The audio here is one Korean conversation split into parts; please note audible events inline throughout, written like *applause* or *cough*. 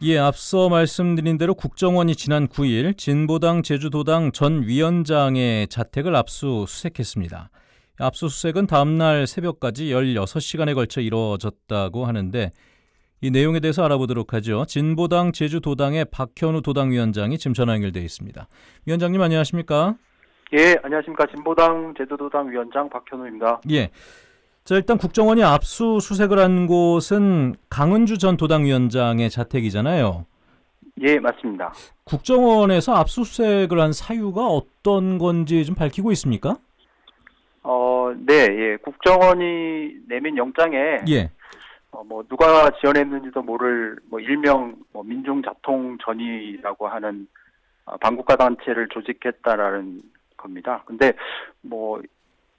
예, 앞서 말씀드린 대로 국정원이 지난 9일 진보당 제주도당 전 위원장의 자택을 압수수색했습니다. 압수수색은 다음날 새벽까지 16시간에 걸쳐 이루어졌다고 하는데 이 내용에 대해서 알아보도록 하죠. 진보당 제주도당의 박현우 도당위원장이 지금 전화 연결되어 있습니다. 위원장님 안녕하십니까? 예, 안녕하십니까. 진보당 제주도당 위원장 박현우입니다. 예. 자, 일단 국정원이 압수수색을 한 곳은 강은주 전 도당위원장의 자택이잖아요. 예, 맞습니다. 국정원에서 압수수색을 한 사유가 어떤 건지 좀 밝히고 있습니까? 어, 네, 예. 국정원이 내민 영장에 예. 어, 뭐 누가 지원했는지도 모를 뭐 일명 뭐 민중 자통 전이라고 하는 어, 반국가 단체를 조직했다라는 겁니다. 근데 뭐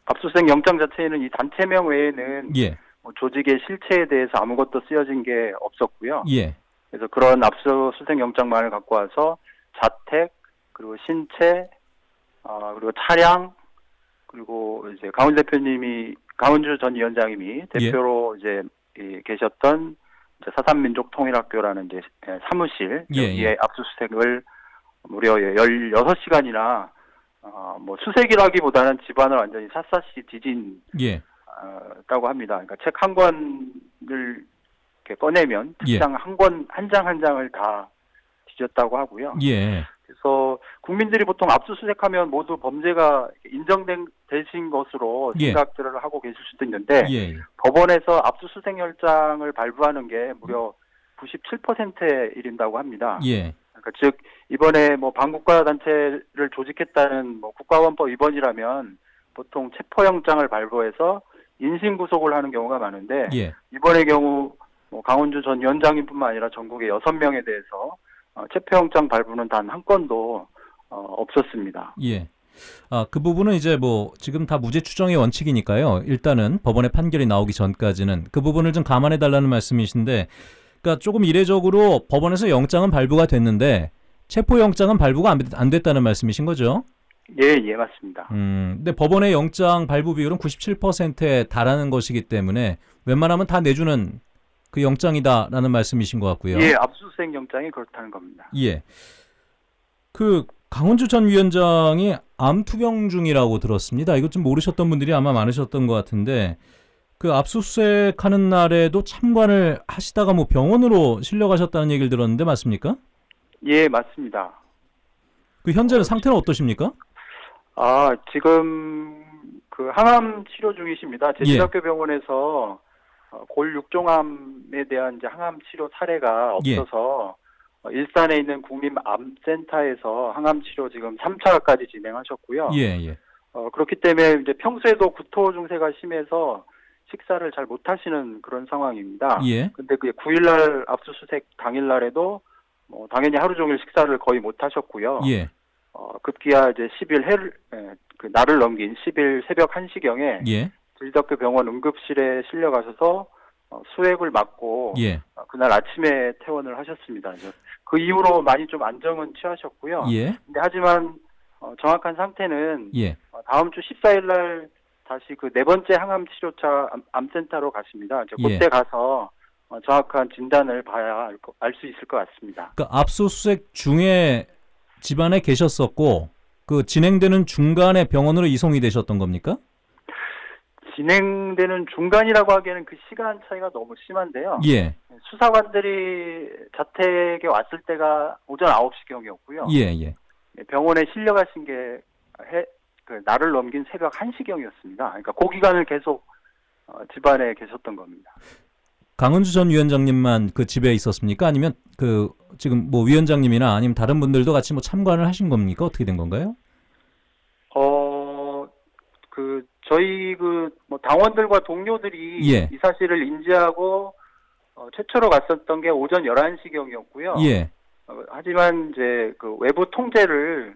압수수색 영장 자체에는 이 단체명 외에는 예. 뭐 조직의 실체에 대해서 아무것도 쓰여진 게 없었고요. 예. 그래서 그런 압수수색 영장만을 갖고 와서 자택 그리고 신체 아 그리고 차량 그리고 이제 강훈 대표님이 강훈주 전 위원장님이 대표로 이제 이 계셨던 이제 사산민족통일학교라는 이제 사무실 예, 여기에 예. 압수수색을 무려 16시간이나 어, 뭐 수색이라기보다는 집안을 완전히 샅샅이 뒤진 예. 다고 합니다. 그러니까 책 한 권을 이렇게 꺼내면 예. 책장 한권 한 장 한 장을 다 뒤졌다고 하고요. 예. 그래서 국민들이 보통 압수수색하면 모두 범죄가 인정된 되신 것으로 예. 생각들을 하고 계실 수도 있는데 예. 법원에서 압수수색 열장을 발부하는 게 무려 97%에 이른다고 합니다. 예. 그러니까 즉 이번에 뭐 반국가 단체를 조직했다는 뭐 국가원법 위반이라면 보통 체포영장을 발부해서 인신 구속을 하는 경우가 많은데 예. 이번의 경우 뭐 강원주 전 위원장님뿐만 아니라 전국의 여섯 명에 대해서 어, 체포영장 발부는 단 한 건도 어, 없었습니다. 예. 아, 그 부분은 이제 뭐 지금 다 무죄 추정의 원칙이니까요. 일단은 법원의 판결이 나오기 전까지는 그 부분을 좀 감안해 달라는 말씀이신데 그러니까 조금 이례적으로 법원에서 영장은 발부가 됐는데 체포 영장은 발부가 안, 안 됐다는 말씀이신 거죠? 예, 예, 맞습니다. 음. 근데 법원의 영장 발부 비율은 97%에 달하는 것이기 때문에 웬만하면 다 내주는 그 영장이다라는 말씀이신 것 같고요. 예, 압수수색 영장이 그렇다는 겁니다. 예. 그 강원주 전 위원장이 암 투병 중이라고 들었습니다. 이것 좀 모르셨던 분들이 아마 많으셨던 것 같은데 그 압수수색 하는 날에도 참관을 하시다가 뭐 병원으로 실려가셨다는 얘기를 들었는데 맞습니까? 예, 맞습니다. 그 현재는 상태는 어떠십니까? 아, 지금 그 항암 치료 중이십니다. 제주대학교 병원에서 어, 골 육종암에 대한 이제 항암 치료 사례가 예. 없어서 어, 일산에 있는 국립암센터에서 항암 치료 지금 3차까지 진행하셨고요. 예, 예. 어, 그렇기 때문에 이제 평소에도 구토 증세가 심해서 식사를 잘 못 하시는 그런 상황입니다. 예. 근데 그 9일날 압수수색 당일날에도 뭐 당연히 하루 종일 식사를 거의 못 하셨고요. 예. 어, 급기야 이제 10일 해를 에, 그 날을 넘긴 10일 새벽 1시경에 예. 제주대학교 병원 응급실에 실려 가셔서 어, 수액을 맞고 예. 어, 그날 아침에 퇴원을 하셨습니다. 그 이후로 많이 좀 안정은 취하셨고요. 예. 근데 하지만 어, 정확한 상태는 예. 어, 다음 주 14일 날 다시 그 네 번째 항암 치료차 암, 암센터로 가십니다. 이제 예. 그때 가서 어, 정확한 진단을 봐야 알 수 있을 것 같습니다. 그 압수수색 중에 집안에 계셨었고 그 진행되는 중간에 병원으로 이송이 되셨던 겁니까? 진행되는 중간이라고 하기에는 그 시간 차이가 너무 심한데요. 예. 수사관들이 자택에 왔을 때가 오전 9시경이었고요. 예, 예. 병원에 실려가신 게 해, 그 날을 넘긴 새벽 1시경이었습니다. 그러니까 그 기간을 계속 어, 집안에 계셨던 겁니다. 강은주 전 위원장님만 그 집에 있었습니까? 아니면 그 지금 뭐 위원장님이나 아니면 다른 분들도 같이 뭐 참관을 하신 겁니까? 어떻게 된 건가요? 어, 그 저희 그 뭐 당원들과 동료들이 예. 이 사실을 인지하고 어, 최초로 갔었던 게 오전 11시경이었고요. 예. 어, 하지만 이제 그 외부 통제를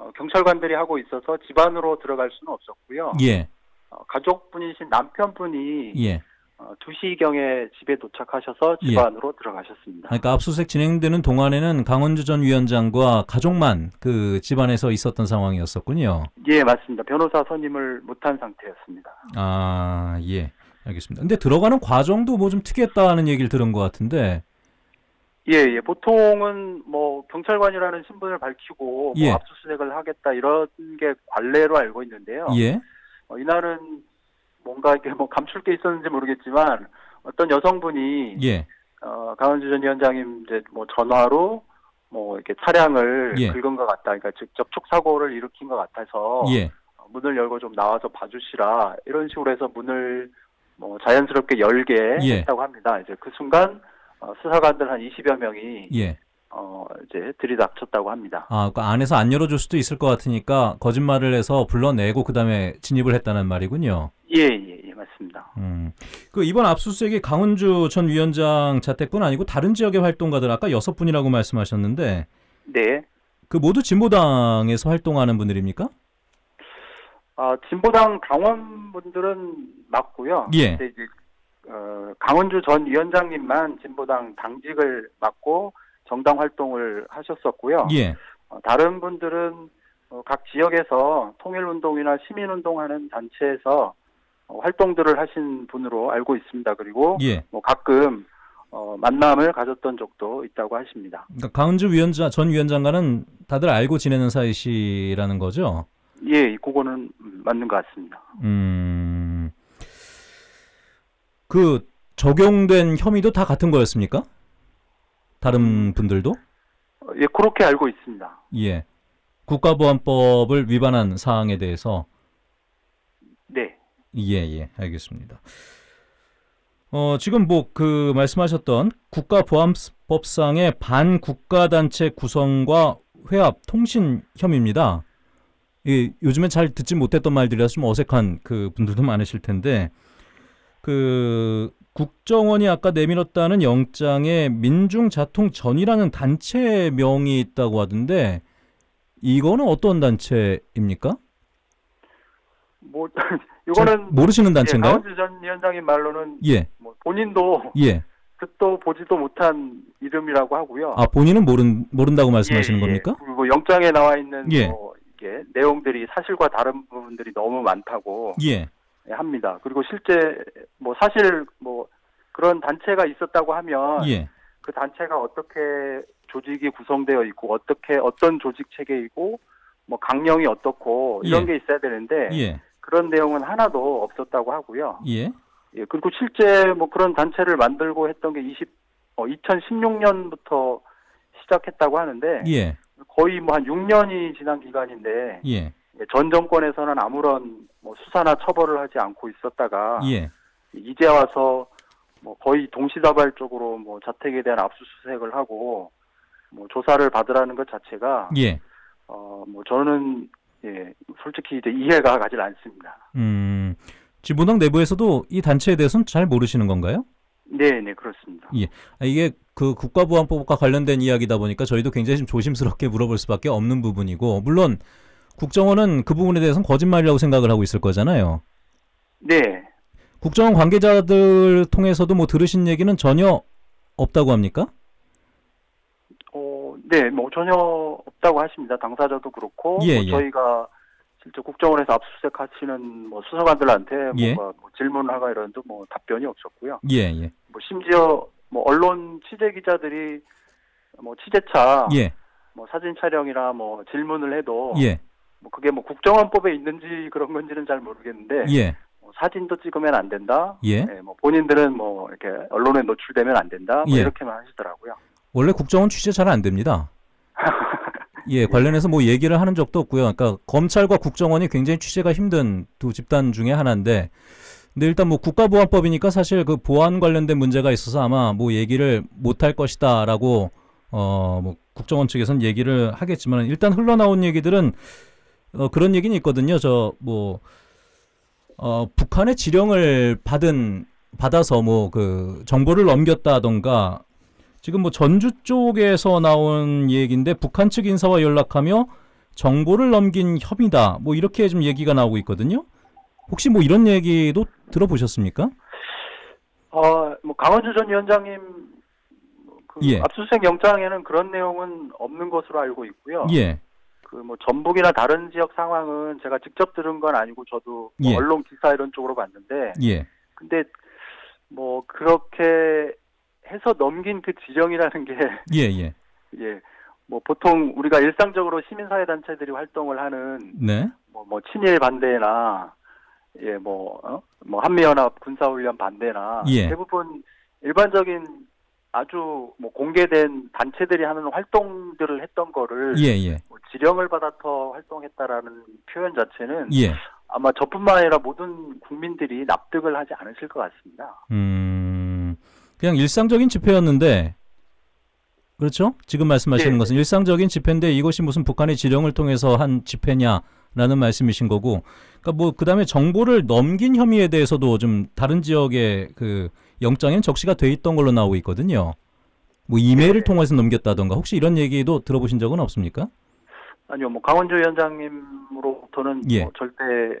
어, 경찰관들이 하고 있어서 집 안으로 들어갈 수는 없었고요. 예. 어, 가족분이신 남편분이 예. 어, 2시경에 집에 도착하셔서 집 예. 안으로 들어가셨습니다. 그러니까 압수수색 진행되는 동안에는 강원주 전 위원장과 가족만 그 집안에서 있었던 상황이었었군요. 예, 맞습니다. 변호사 선임을 못한 상태였습니다. 아, 예. 알겠습니다. 근데 들어가는 과정도 뭐 좀 특이했다는 얘기를 들은 것 같은데. 예, 예. 보통은 뭐 경찰관이라는 신분을 밝히고 예. 뭐 압수수색을 하겠다 이런 게 관례로 알고 있는데요. 예. 어, 이날은 뭔가 이게 뭐 감출 게 있었는지 모르겠지만 어떤 여성분이 예. 어, 강원주 전 위원장님 이제 뭐 전화로 뭐 이렇게 차량을 예. 긁은 것 같다. 그러니까 즉 접촉 사고를 일으킨 것 같아서 예. 어, 문을 열고 좀 나와서 봐주시라 이런 식으로 해서 문을 뭐 자연스럽게 열게 예. 했다고 합니다. 이제 그 순간 어, 수사관들 한 20여 명이 예. 어 이제 들이닥쳤다고 합니다. 아, 그 안에서 안 열어줄 수도 있을 것 같으니까 거짓말을 해서 불러내고 그 다음에 진입을 했다는 말이군요. 예, 예, 예, 맞습니다. 음. 그 이번 압수수색이 강은주 전 위원장 자택뿐 아니고 다른 지역의 활동가들 아까 여섯 분이라고 말씀하셨는데 네. 그 모두 진보당에서 활동하는 분들입니까? 아, 진보당 당원분들은 맞고요. 예. 이제 어, 강원주 전 위원장님만 진보당 당직을 맡고 정당 활동을 하셨었고요. 예. 어, 다른 분들은 어, 각 지역에서 통일운동이나 시민운동하는 단체에서 어, 활동들을 하신 분으로 알고 있습니다. 그리고 예. 뭐 가끔 어, 만남을 가졌던 적도 있다고 하십니다. 그러니까 강은주 위원장 전 위원장과는 다들 알고 지내는 사이시라는 거죠. 예, 그거는 음, 맞는 것 같습니다. 음. 그 적용된 혐의도 다 같은 거였습니까? 다른 분들도? 어, 예, 그렇게 알고 있습니다. 예. 국가보안법을 위반한 사항에 대해서 네. 예, 예, 알겠습니다. 어, 지금 뭐 그 말씀하셨던 국가보안법상의 반국가단체 구성과 회합 통신 혐의입니다. 이 요즘엔 잘 듣지 못했던 말들이라서 좀 어색한 그 분들도 많으실 텐데 그 국정원이 아까 내밀었다는 영장에 민중자통전이라는 단체명이 있다고 하던데 이거는 어떤 단체입니까? 뭐 *laughs* 잘 이거는 모르시는 예, 단체인가요? 강원주 전 위원장님 말로는 예, 뭐 본인도 예. 듣도 보지도 못한 이름이라고 하고요. 아 본인은 모른 모른다고 말씀하시는 예, 예. 겁니까? 그리고 영장에 나와 있는 예. 뭐 이게 내용들이 사실과 다른 부분들이 너무 많다고 예, 합니다. 그리고 실제 뭐 사실 뭐 그런 단체가 있었다고 하면 예, 그 단체가 어떻게 조직이 구성되어 있고 어떻게 어떤 조직 체계이고 뭐 강령이 어떻고 이런 예. 게 있어야 되는데 예, 그런 내용은 하나도 없었다고 하고요. 예, 예, 그리고 실제 뭐 그런 단체를 만들고 했던 게 20, 어, 2016년부터 시작했다고 하는데 예, 거의 뭐 한 6년이 지난 기간인데 예, 예, 전 정권에서는 아무런 뭐 수사나 처벌을 하지 않고 있었다가 예, 이제 와서 뭐 거의 동시다발적으로 뭐 자택에 대한 압수수색을 하고 뭐 조사를 받으라는 것 자체가 예. 어뭐 저는 예 솔직히 이제 이해가 가질 않습니다. 음, 진보당 내부에서도 이 단체에 대해서는 잘 모르시는 건가요? 네, 네 그렇습니다. 아, 이게 그 국가보안법과 관련된 이야기다 보니까 저희도 굉장히 좀 조심스럽게 물어볼 수밖에 없는 부분이고 물론 국정원은 그 부분에 대해서는 거짓말이라고 생각을 하고 있을 거잖아요. 네, 국정원 관계자들 통해서도 뭐 들으신 얘기는 전혀 없다고 합니까? 어, 네, 뭐 전혀 없다고 하십니다. 당사자도 그렇고 예, 뭐 예. 저희가 실제 국정원에서 압수수색 하시는 뭐 수사관들한테 예. 뭔가 뭐 질문하가 이런도 뭐 답변이 없었고요. 예, 예, 뭐 심지어 뭐 언론 취재 기자들이 뭐 취재차 예, 뭐 사진 촬영이나 뭐 질문을 해도 예, 뭐 그게 뭐 국정원법에 있는지 그런 건지는 잘 모르겠는데 예, 뭐 사진도 찍으면 안 된다. 예. 네, 뭐 본인들은 뭐 이렇게 언론에 노출되면 안 된다. 뭐 예. 이렇게만 하시더라고요. 원래 국정원 취재 잘 안 됩니다. *laughs* 예, 관련해서 뭐 얘기를 하는 적도 없고요. 그러니까 검찰과 국정원이 굉장히 취재가 힘든 두 집단 중에 하나인데, 근데 일단 뭐 국가보안법이니까 사실 그 보안 관련된 문제가 있어서 아마 뭐 얘기를 못 할 것이다라고 어 뭐 국정원 측에서는 얘기를 하겠지만 일단 흘러나온 얘기들은 어 그런 얘기는 있거든요. 저 뭐 어 북한의 지령을 받은 받아서 뭐 그 정보를 넘겼다던가 지금 뭐 전주 쪽에서 나온 얘기인데 북한 측 인사와 연락하며 정보를 넘긴 혐의다. 뭐 이렇게 좀 얘기가 나오고 있거든요. 혹시 뭐 이런 얘기도 들어보셨습니까? 어, 뭐 강원주 전 위원장님 그 예. 압수수색 영장에는 그런 내용은 없는 것으로 알고 있고요. 예. 그 뭐 전북이나 다른 지역 상황은 제가 직접 들은 건 아니고 저도 뭐 예. 언론 기사 이런 쪽으로 봤는데 예. 근데 뭐 그렇게 해서 넘긴 그 지령이라는 게 *laughs* 예, 예. 예, 뭐 보통 우리가 일상적으로 시민사회 단체들이 활동을 하는 네. 뭐, 뭐 친일 반대나 예, 뭐, 어? 뭐 한미연합 군사훈련 반대나 예. 대부분 일반적인 아주 뭐 공개된 단체들이 하는 활동들을 했던 거를 예, 예. 뭐 지령을 받아서 활동했다라는 표현 자체는 예. 아마 저뿐만 아니라 모든 국민들이 납득을 하지 않으실 것 같습니다. 음. 그냥 일상적인 집회였는데 그렇죠? 지금 말씀하시는 예. 것은 일상적인 집회인데 이것이 무슨 북한의 지령을 통해서 한 집회냐라는 말씀이신 거고. 그러니까 뭐 그다음에 정보를 넘긴 혐의에 대해서도 좀 다른 지역의 그 영장엔 적시가 돼 있던 걸로 나오고 있거든요. 뭐 이메일을 예. 통해서 넘겼다던가 혹시 이런 얘기도 들어보신 적은 없습니까? 아니요, 뭐 강원주 위원장님으로부터는 예. 뭐 절대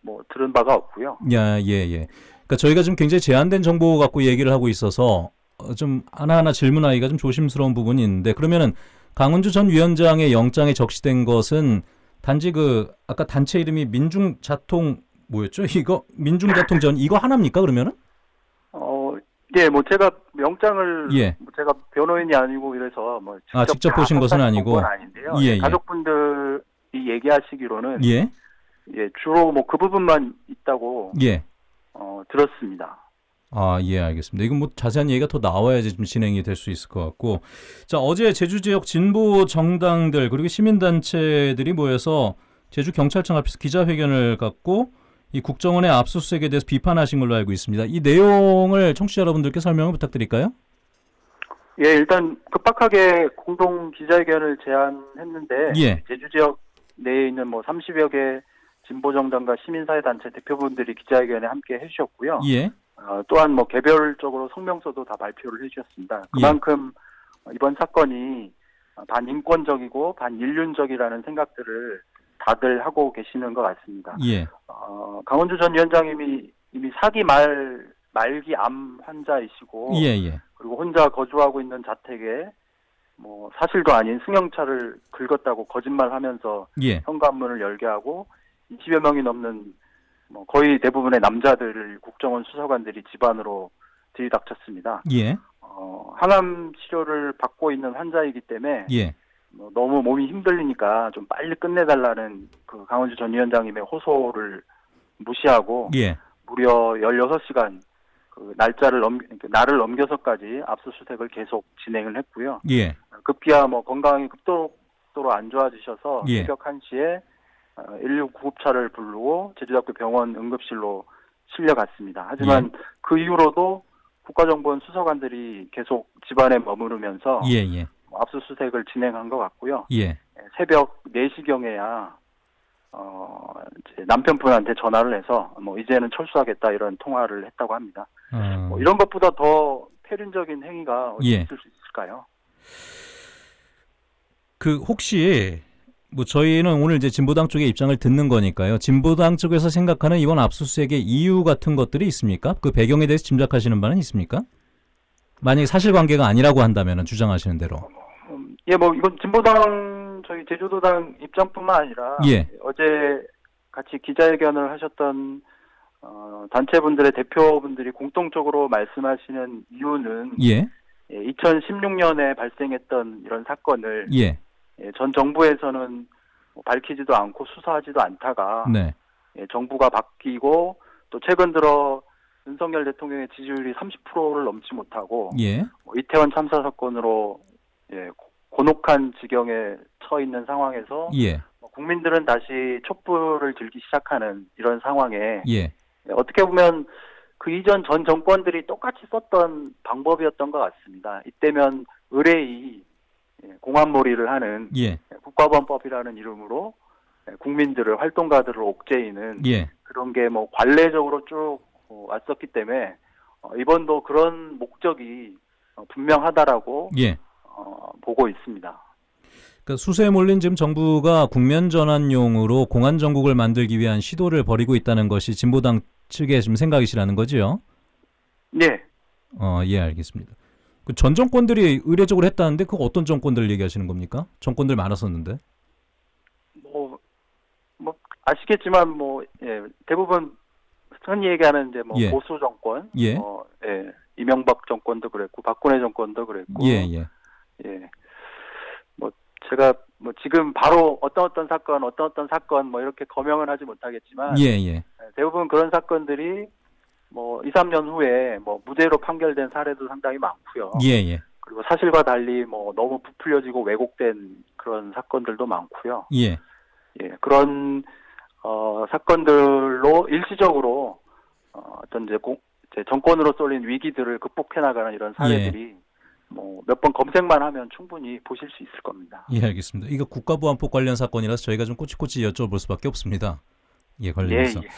뭐 들은 바가 없고요. 야, 예, 예. 그러니까 저희가 지금 굉장히 제한된 정보 갖고 얘기를 하고 있어서 어, 좀 하나하나 질문하기가 좀 조심스러운 부분이 있는데 그러면은 강은주 전 위원장의 영장에 적시된 것은 단지 그 아까 단체 이름이 민중자통 뭐였죠? *laughs* 이거 민중자통 전 이거 하나입니까 그러면은? 어, 예, 뭐 제가 영장을 예. 뭐 제가 변호인이 아니고 이래서 뭐 직접, 아, 직접 다 보신 것은 아니고. 아닌데요. 예, 예. 가족분들이 얘기하시기로는 예. 예, 주로 뭐 그 부분만 있다고 예. 어, 들었습니다. 아, 예, 알겠습니다. 이건 뭐 자세한 얘기가 더 나와야지 좀 진행이 될 수 있을 것 같고. 자, 어제 제주 지역 진보 정당들 그리고 시민단체들이 모여서 제주 경찰청 앞에서 기자회견을 갖고 이 국정원의 압수수색에 대해서 비판하신 걸로 알고 있습니다. 이 내용을 청취자 여러분들께 설명을 부탁드릴까요? 예, 일단 급박하게 공동 기자회견을 제안했는데 예. 제주 지역 내에 있는 뭐 30여 개 진보 정당과 시민사회 단체 대표분들이 기자회견에 함께 해주셨고요. 예. 어, 또한 뭐 개별적으로 성명서도 다 발표를 해주셨습니다. 예. 그만큼 이번 사건이 반인권적이고 반인륜적이라는 생각들을 다들 하고 계시는 것 같습니다. 예. 어, 강원주 전 위원장님이 이미 사기 말 말기 암 환자이시고 예, 예. 그리고 혼자 거주하고 있는 자택에 뭐 사실도 아닌 승용차를 긁었다고 거짓말하면서 예. 현관문을 열게 하고 20여 명이 넘는 뭐 거의 대부분의 남자들을 국정원 수사관들이 집안으로 들이닥쳤습니다. 예. 어, 항암 치료를 받고 있는 환자이기 때문에 예. 뭐 너무 몸이 힘들리니까 좀 빨리 끝내달라는 그 강원주 전 위원장님의 호소를 무시하고 예. 무려 16시간 그 날짜를 넘 날을 넘겨서까지 압수수색을 계속 진행을 했고요. 예. 급기야 뭐 건강이 급속도로 안 좋아지셔서 예. 새벽 1시에 119 구급차를 부르고 제주대학교 병원 응급실로 실려갔습니다. 하지만 예. 그 이후로도 국가정보원 수사관들이 계속 집안에 머무르면서 예. 예. 압수수색을 진행한 것 같고요. 예. 새벽 4시경에야 어, 남편분한테 전화를 해서 뭐 이제는 철수하겠다 이런 통화를 했다고 합니다. 어. 뭐 이런 것보다 더 폐륜적인 행위가 어디 예. 있을 수 있을까요? 그 혹시 뭐 저희는 오늘 이제 진보당 쪽의 입장을 듣는 거니까요. 진보당 쪽에서 생각하는 이번 압수수색의 이유 같은 것들이 있습니까? 그 배경에 대해서 짐작하시는 바는 있습니까? 만약에 사실관계가 아니라고 한다면 주장하시는 대로. 음, 예, 뭐 이건 진보당 저희 제주도당 입장뿐만 아니라 예. 어제 같이 기자회견을 하셨던 어, 단체분들의 대표분들이 공통적으로 말씀하시는 이유는 예. 2016년에 발생했던 이런 사건을 예. 예, 전 정부에서는 뭐 밝히지도 않고 수사하지도 않다가 네. 예, 정부가 바뀌고 또 최근 들어 윤석열 대통령의 지지율이 30%를 넘지 못하고 예. 뭐 이태원 참사 사건으로 예, 고- 곤혹한 지경에 처 있는 상황에서 예. 뭐 국민들은 다시 촛불을 들기 시작하는 이런 상황에 예. 예, 어떻게 보면 그 이전 전 정권들이 똑같이 썼던 방법이었던 것 같습니다. 이때면 의뢰이 예, 공안몰이를 하는 예. 국가범법이라는 이름으로 예, 국민들을 활동가들을 옥죄이는 예. 그런 게 뭐 관례적으로 쭉 어, 왔었기 때문에 어, 이번도 그런 목적이 어, 분명하다라고 예. 어, 보고 있습니다. 그 수세에 몰린 지금 정부가 국면 전환용으로 공안 정국을 만들기 위한 시도를 벌이고 있다는 것이 진보당 측의 지금 생각이시라는 거지요? 네, 어, 예, 알겠습니다. 그 전 정권들이 의례적으로 했다는데 그 어떤 정권들 얘기하시는 겁니까? 정권들 많았었는데. 뭐, 뭐 아시겠지만 뭐 예, 대부분 흔히 얘기하는 이제 뭐 예. 보수 정권, 예. 뭐, 예, 이명박 정권도 그랬고 박근혜 정권도 그랬고 예, 예. 예. 뭐 제가 뭐 지금 바로 어떤 어떤 사건 어떤 어떤 사건 뭐 이렇게 거명은 하지 못하겠지만 예, 예. 대부분 그런 사건들이 뭐 2, 3년 후에 뭐 무죄로 판결된 사례도 상당히 많고요. 예, 예. 그리고 사실과 달리 뭐 너무 부풀려지고 왜곡된 그런 사건들도 많고요. 예. 예, 그런 어, 사건들로 일시적으로 어, 어떤 이제, 공, 이제 정권으로 쏠린 위기들을 극복해 나가는 이런 사례들이 뭐몇번 검색만 하면 충분히 보실 수 있을 겁니다. 예, 알겠습니다. 이거 국가보안법 관련 사건이라서 저희가 좀 꼬치꼬치 여쭤볼 수밖에 없습니다. 예, 예, 관련해서. 예.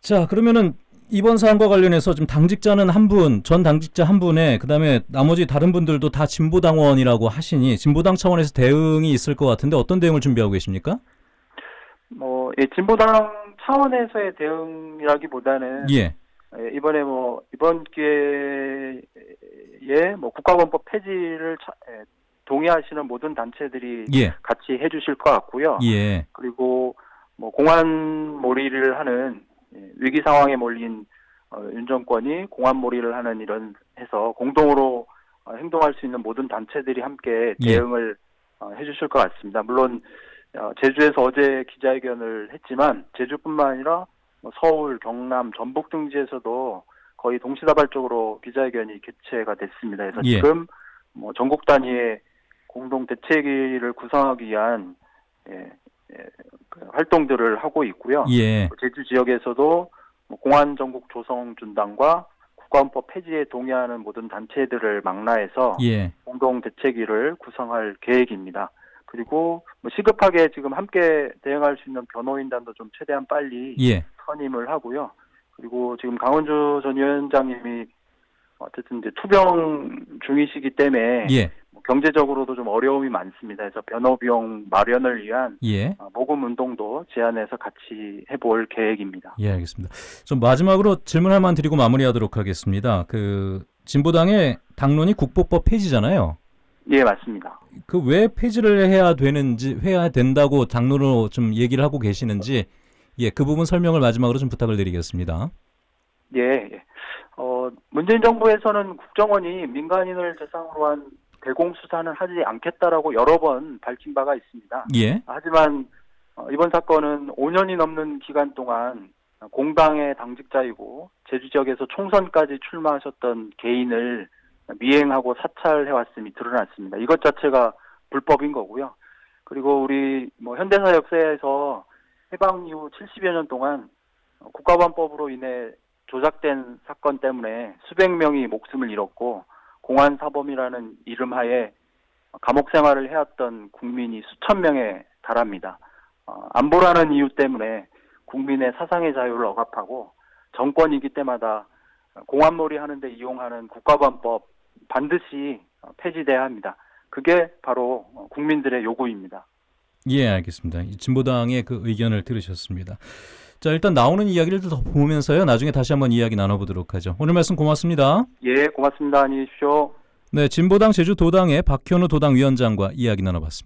자, 그러면은 이번 사안과 관련해서 지금 당직자는 한 분, 전 당직자 한 분에 그다음에 나머지 다른 분들도 다 진보 당원이라고 하시니 진보당 차원에서 대응이 있을 것 같은데 어떤 대응을 준비하고 계십니까? 뭐 예, 진보당 차원에서의 대응이라기보다는 예. 예, 이번에 뭐 이번 기회에 뭐 국가원법 폐지를 차- 예, 동의하시는 모든 단체들이 예. 같이 해주실 것 같고요. 예. 그리고 뭐 공안 몰이를 하는 예, 위기 상황에 몰린 어, 윤 정권이 공안몰이를 하는 이런 해서 공동으로 어, 행동할 수 있는 모든 단체들이 함께 예. 대응을 어, 해주실 것 같습니다. 물론 어, 제주에서 어제 기자회견을 했지만 제주뿐만 아니라 뭐 서울, 경남, 전북 등지에서도 거의 동시다발적으로 기자회견이 개최가 됐습니다. 그래서 예. 지금 뭐 전국 단위의 공동 대책위를 구성하기 위한 예, 예, 그 활동들을 하고 있고요. 예. 제주 지역에서도 뭐 공안 전국 조성 준당과 국가원법 폐지에 동의하는 모든 단체들을 망라해서 예. 공동 대책위를 구성할 계획입니다. 그리고 뭐 시급하게 지금 함께 대응할 수 있는 변호인단도 좀 최대한 빨리 예. 선임을 하고요. 그리고 지금 강원주 전 위원장님이 어쨌든 이제 투병 중이시기 때문에 예. 뭐 경제적으로도 좀 어려움이 많습니다. 그래서 변호 비용 마련을 위한 예. 어, 모금 운동도 제안해서 같이 해볼 계획입니다. 예, 알겠습니다. 좀 마지막으로 질문 하나만 드리고 마무리하도록 하겠습니다. 그 진보당의 당론이 국보법 폐지잖아요. 예, 맞습니다. 그 왜 폐지를 해야 되는지 해야 된다고 당론으로 좀 얘기를 하고 계시는지 예, 그 부분 설명을 마지막으로 좀 부탁을 드리겠습니다. 예, 예. 어, 문재인 정부에서는 국정원이 민간인을 대상으로 한 대공 수사는 하지 않겠다라고 여러 번 밝힌 바가 있습니다. 예. 하지만 어, 이번 사건은 5년이 넘는 기간 동안 공당의 당직자이고 제주 지역에서 총선까지 출마하셨던 개인을 미행하고 사찰해 왔음이 드러났습니다. 이것 자체가 불법인 거고요. 그리고 우리 뭐 현대사 역사에서 해방 이후 70여 년 동안 국가보안법으로 인해 조작된 사건 때문에 수백 명이 목숨을 잃었고 공안 사범이라는 이름 하에 감옥 생활을 해왔던 국민이 수천 명에 달합니다. 어, 안보라는 이유 때문에 국민의 사상의 자유를 억압하고 정권이 기 때마다 공안몰이 하는데 이용하는 국가보안법 반드시 폐지돼야 합니다. 그게 바로 국민들의 요구입니다. 예, 알겠습니다. 이 진보당의 그 의견을 들으셨습니다. 자, 일단 나오는 이야기를 더 보면서요. 나중에 다시 한번 이야기 나눠보도록 하죠. 오늘 말씀 고맙습니다. 예, 고맙습니다. 안녕히 계십시오. 네, 진보당 제주도당의 박현우 도당 위원장과 이야기 나눠봤습니다.